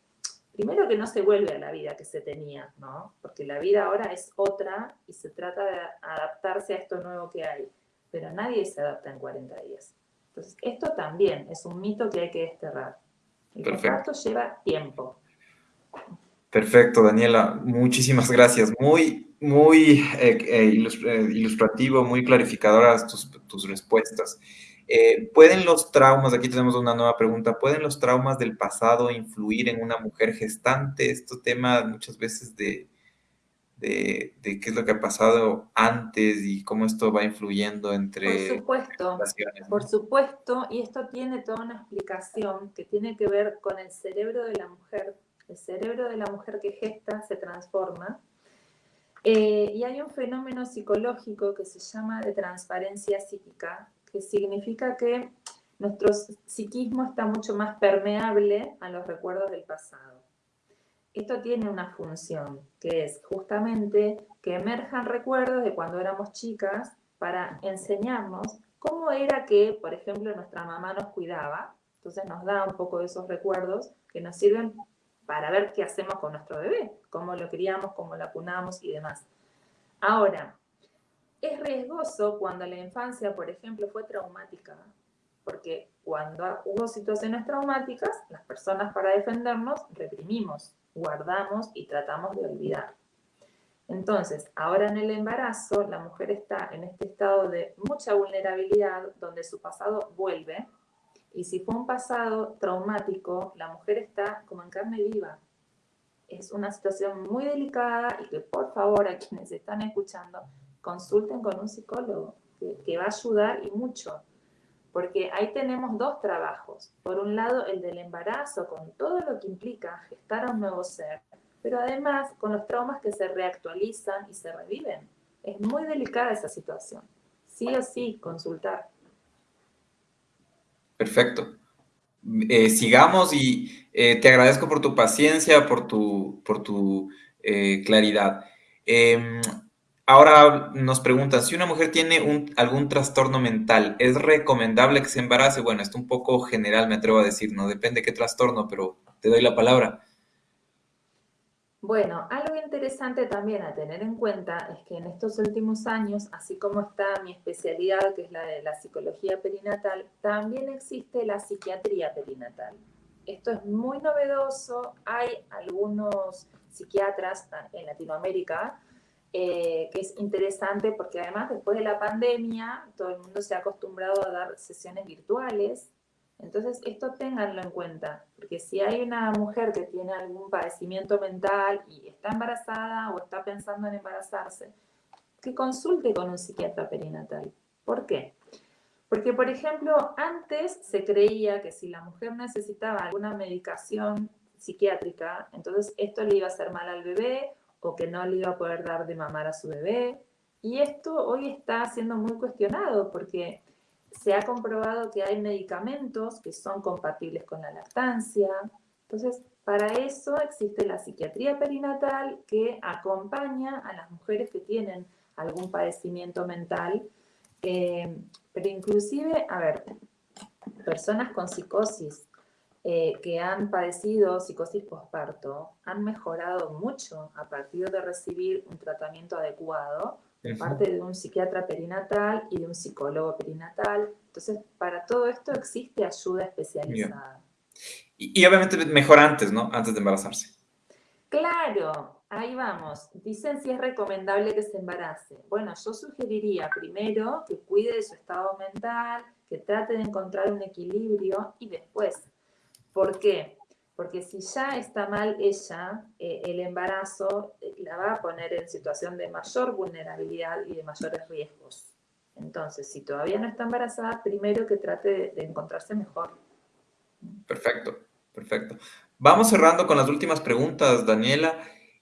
primero que no se vuelve a la vida que se tenía, ¿no? Porque la vida ahora es otra y se trata de adaptarse a esto nuevo que hay, pero nadie se adapta en 40 días. Entonces, esto también es un mito que hay que desterrar. El posparto lleva tiempo. Perfecto, Daniela. Muchísimas gracias. Muy, muy eh, eh, eh, ilustrativo, muy clarificadoras tus, respuestas. ¿Pueden los traumas, aquí tenemos una nueva pregunta, ¿pueden los traumas del pasado influir en una mujer gestante? Este tema muchas veces de, de, qué es lo que ha pasado antes y cómo esto va influyendo entre... Por supuesto, por supuesto, y esto tiene toda una explicación que tiene que ver con el cerebro de la mujer. El cerebro de la mujer que gesta se transforma eh, y hay un fenómeno psicológico que se llama de transparencia psíquica, que significa que nuestro psiquismo está mucho más permeable a los recuerdos del pasado. esto tiene una función, que es justamente que emerjan recuerdos de cuando éramos chicas para enseñarnos cómo era que, por ejemplo, nuestra mamá nos cuidaba. Entonces nos da un poco de esos recuerdos que nos sirven para ver qué hacemos con nuestro bebé, cómo lo criamos, cómo lo acunamos y demás. Ahora, es riesgoso cuando la infancia, por ejemplo, fue traumática, porque cuando hubo situaciones traumáticas, las personas para defendernos reprimimos guardamos y tratamos de olvidar. Entonces, ahora en el embarazo, la mujer está en este estado de mucha vulnerabilidad donde su pasado vuelve y si fue un pasado traumático, la mujer está como en carne viva. Es una situación muy delicada y que por favor a quienes están escuchando consulten con un psicólogo que, que va a ayudar y mucho porque ahí tenemos dos trabajos. Por un lado, el del embarazo, con todo lo que implica gestar a un nuevo ser, pero además con los traumas que se reactualizan y se reviven. Es muy delicada esa situación. Sí o sí, consultar. Perfecto. Eh, sigamos y eh, te agradezco por tu paciencia, por tu, por tu eh, claridad. Em, Ahora nos preguntan, si una mujer tiene algún trastorno mental, ¿es recomendable que se embarace? Bueno, esto un poco general me atrevo a decir, no depende qué trastorno, pero te doy la palabra. Bueno, algo interesante también a tener en cuenta es que en estos últimos años, así como está mi especialidad, que es la de la psicología perinatal, también existe la psiquiatría perinatal. Esto es muy novedoso, hay algunos psiquiatras en Latinoamérica eh, que es interesante porque además después de la pandemia todo el mundo se ha acostumbrado a dar sesiones virtuales. Entonces, esto ténganlo en cuenta, porque si hay una mujer que tiene algún padecimiento mental y está embarazada o está pensando en embarazarse, que consulte con un psiquiatra perinatal. ¿Por qué? Porque, por ejemplo, antes se creía que si la mujer necesitaba alguna medicación psiquiátrica, entonces esto le iba a hacer mal al bebé o que no le iba a poder dar de mamar a su bebé. Y esto hoy está siendo muy cuestionado porque se ha comprobado que hay medicamentos que son compatibles con la lactancia. Entonces, para eso existe la psiquiatría perinatal que acompaña a las mujeres que tienen algún padecimiento mental, eh, pero inclusive, a ver, personas con psicosis, eh, que han padecido psicosis posparto han mejorado mucho a partir de recibir un tratamiento adecuado por parte de un psiquiatra perinatal y de un psicólogo perinatal. Entonces, para todo esto existe ayuda especializada. Y, obviamente mejor antes, ¿no? Antes de embarazarse. Claro, ahí vamos. Dicen si es recomendable que se embarace. Bueno, yo sugeriría primero que cuide de su estado mental, que trate de encontrar un equilibrio y después ¿Por qué? Porque si ya está mal ella, eh, el embarazo eh, la va a poner en situación de mayor vulnerabilidad y de mayores riesgos. Entonces, si todavía no está embarazada, primero que trate de, encontrarse mejor. Perfecto, perfecto. Vamos cerrando con las últimas preguntas, Daniela.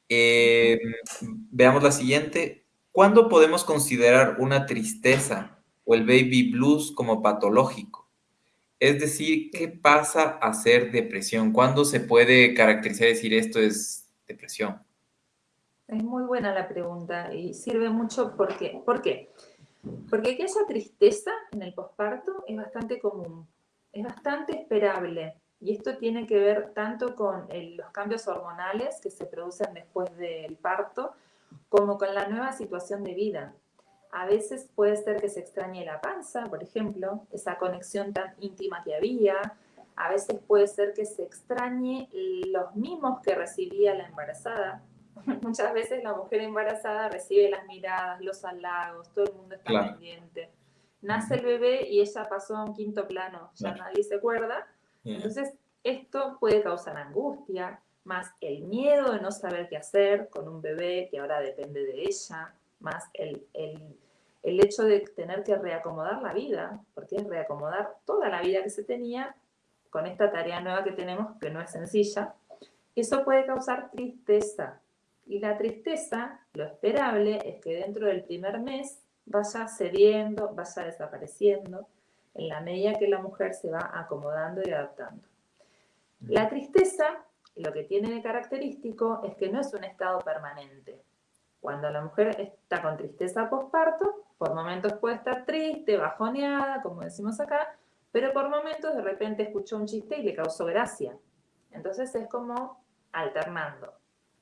Eh, veamos la siguiente. ¿Cuándo podemos considerar una tristeza o el baby blues como patológico? Es decir, ¿qué pasa a ser depresión? ¿Cuándo se puede caracterizar decir esto es depresión? Es muy buena la pregunta y sirve mucho porque, ¿por qué? Porque que esa tristeza en el posparto es bastante común, es bastante esperable y esto tiene que ver tanto con los cambios hormonales que se producen después del parto como con la nueva situación de vida. A veces puede ser que se extrañe la panza, por ejemplo, esa conexión tan íntima que había. A veces puede ser que se extrañe los mimos que recibía la embarazada. Muchas veces la mujer embarazada recibe las miradas, los halagos, todo el mundo está pendiente. Nace el bebé y ella pasó a un quinto plano, ya nadie se acuerda. Entonces, esto puede causar angustia, más el miedo de no saber qué hacer con un bebé que ahora depende de ella, más el, el el hecho de tener que reacomodar la vida, porque es reacomodar toda la vida que se tenía con esta tarea nueva que tenemos, que no es sencilla, eso puede causar tristeza. Y la tristeza, lo esperable es que dentro del primer mes vaya cediendo, vaya desapareciendo, en la medida que la mujer se va acomodando y adaptando. La tristeza lo que tiene de característico es que no es un estado permanente. Cuando la mujer está con tristeza postparto, por momentos puede estar triste, bajoneada, como decimos acá, pero por momentos de repente escuchó un chiste y le causó gracia. Entonces es como alternando.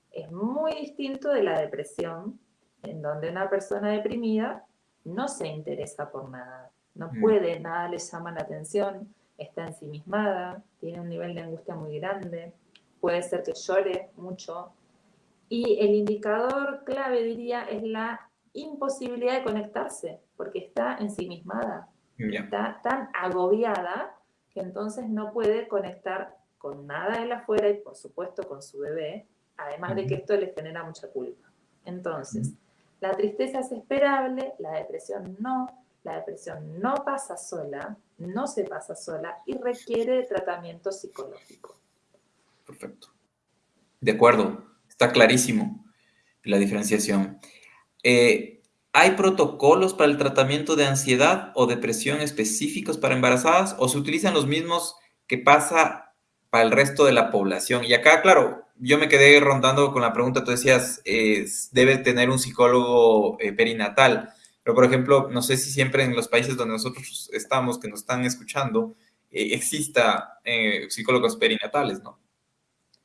Es muy distinto de la depresión, en donde una persona deprimida no se interesa por nada, no mm. puede, nada le llama la atención, está ensimismada, tiene un nivel de angustia muy grande, puede ser que llore mucho. Y el indicador clave, diría, es la imposibilidad de conectarse, porque está ensimismada, está tan agobiada que entonces no puede conectar con nada de la afuera y por supuesto con su bebé, además de que esto le genera mucha culpa. Entonces, la tristeza es esperable, la depresión no, la depresión no pasa sola, no se pasa sola y requiere de tratamiento psicológico. Perfecto. De acuerdo, está clarísimo la diferenciación. Eh, ¿Hay protocolos para el tratamiento de ansiedad o depresión específicos para embarazadas o se utilizan los mismos que pasa para el resto de la población? Y acá, claro, yo me quedé rondando con la pregunta, tú decías, debe tener un psicólogo eh, perinatal, pero por ejemplo, no sé si siempre en los países donde nosotros estamos, que nos están escuchando, eh, exista psicólogos perinatales, ¿no?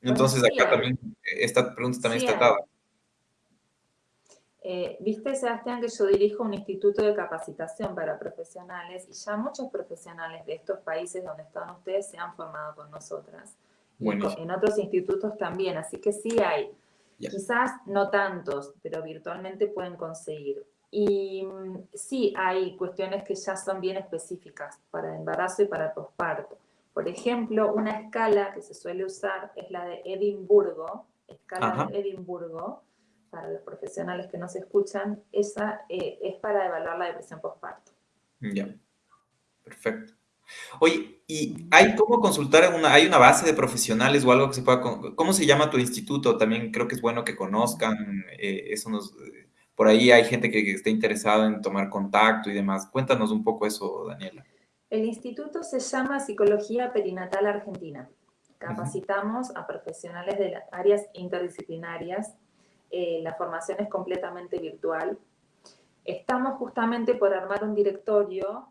Entonces acá también, esta pregunta también está atada. Eh, viste, Sebastián, que yo dirijo un instituto de capacitación para profesionales y ya muchos profesionales de estos países donde están ustedes se han formado con nosotras. En otros institutos también, así que sí hay. Quizás no tantos, pero virtualmente pueden conseguir. Y mm, sí hay cuestiones que ya son bien específicas para el embarazo y para el posparto. Por ejemplo, una escala que se suele usar es la de Edimburgo, escala de Edimburgo, para los profesionales que nos escuchan, esa eh, es para evaluar la depresión postparto. Ya, perfecto. Oye, ¿y hay cómo consultar una, hay una base de profesionales o algo que se pueda, cómo se llama tu instituto? También creo que es bueno que conozcan, eh, eso nos, por ahí hay gente que, que esté interesada en tomar contacto y demás. Cuéntanos un poco eso, Daniela. El instituto se llama Psicología Perinatal Argentina. Capacitamos a profesionales de las áreas interdisciplinarias. Eh, la formación es completamente virtual. Estamos justamente por armar un directorio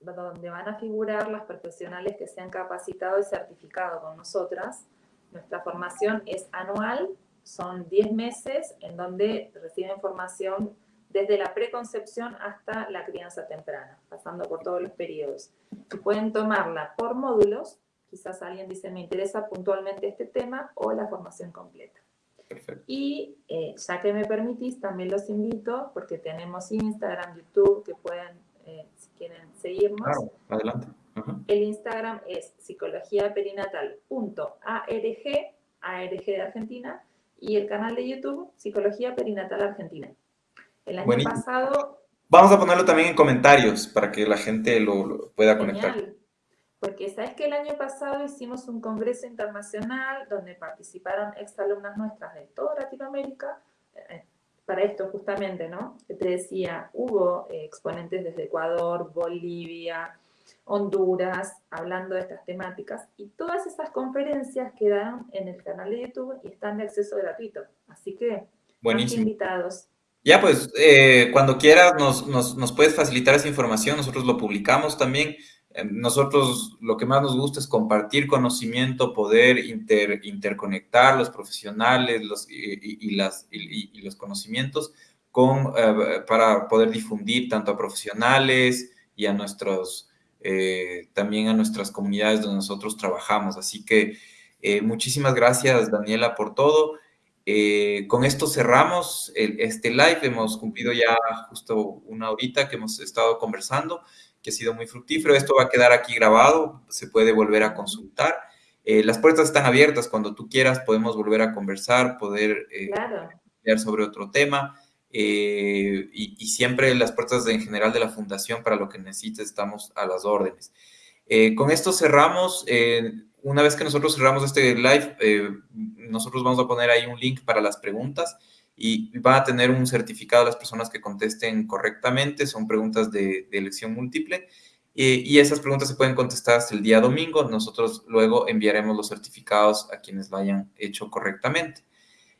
donde van a figurar las profesionales que se han capacitado y certificado con nosotras. Nuestra formación es anual, son 10 meses en donde reciben formación desde la preconcepción hasta la crianza temprana, pasando por todos los periodos. Y pueden tomarla por módulos, quizás alguien dice, me interesa puntualmente este tema, o la formación completa. Perfecto. Y eh, ya que me permitís, también los invito, porque tenemos Instagram, YouTube, que pueden, eh, si quieren seguirnos. Claro, adelante. El Instagram es psicologiaperinatal.arg, ARG de Argentina, y el canal de YouTube, Psicología Perinatal Argentina. El año pasado... Vamos a ponerlo también en comentarios para que la gente lo, pueda conectar. Porque sabes que el año pasado hicimos un congreso internacional donde participaron exalumnas nuestras de toda Latinoamérica, eh, para esto justamente, ¿no? Que te decía, hubo eh, exponentes desde Ecuador, Bolivia, Honduras, hablando de estas temáticas, y todas esas conferencias quedaron en el canal de YouTube y están de acceso gratuito. Así que, Buenísimo. invitados. Ya, pues, eh, cuando quieras nos, nos, puedes facilitar esa información, nosotros lo publicamos también. Eh, nosotros lo que más nos gusta es compartir conocimiento, poder inter, interconectar los profesionales los, y, las, y, los conocimientos con, eh, para poder difundir tanto a profesionales y a nuestros, también a nuestras comunidades donde nosotros trabajamos. Así que muchísimas gracias, Daniela, por todo. Eh, con esto cerramos este live. Hemos cumplido ya justo una horita que hemos estado conversando, que ha sido muy fructífero. Esto va a quedar aquí grabado, se puede volver a consultar. Eh, las puertas están abiertas. Cuando tú quieras podemos volver a conversar, poder eh, hablar sobre otro tema. Y, y, siempre las puertas en general de la fundación para lo que necesites estamos a las órdenes. con esto cerramos una vez que nosotros cerramos este live, eh, nosotros vamos a poner ahí un link para las preguntas y van a tener un certificado las personas que contesten correctamente, son preguntas de, elección múltiple. y esas preguntas se pueden contestar hasta el día domingo. Nosotros luego enviaremos los certificados a quienes lo hayan hecho correctamente.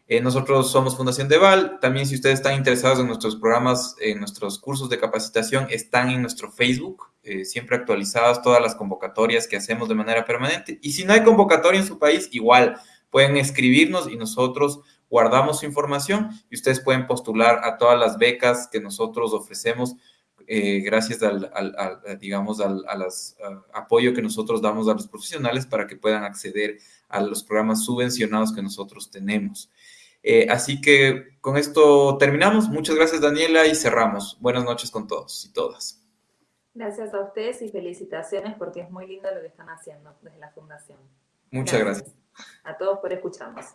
Eh, nosotros somos Fundación Deval. También si ustedes están interesados en nuestros programas, en nuestros cursos de capacitación, están en nuestro Facebook, eh, siempre actualizadas todas las convocatorias que hacemos de manera permanente. Y si no hay convocatoria en su país, igual pueden escribirnos y nosotros guardamos su información y ustedes pueden postular a todas las becas que nosotros ofrecemos eh, gracias al, digamos, al, apoyo que nosotros damos a los profesionales para que puedan acceder a los programas subvencionados que nosotros tenemos. Eh, así que con esto terminamos. Muchas gracias, Daniela, y cerramos. Buenas noches con todos y todas. Gracias a ustedes y felicitaciones porque es muy lindo lo que están haciendo desde la Fundación. Muchas gracias. A todos por escucharnos.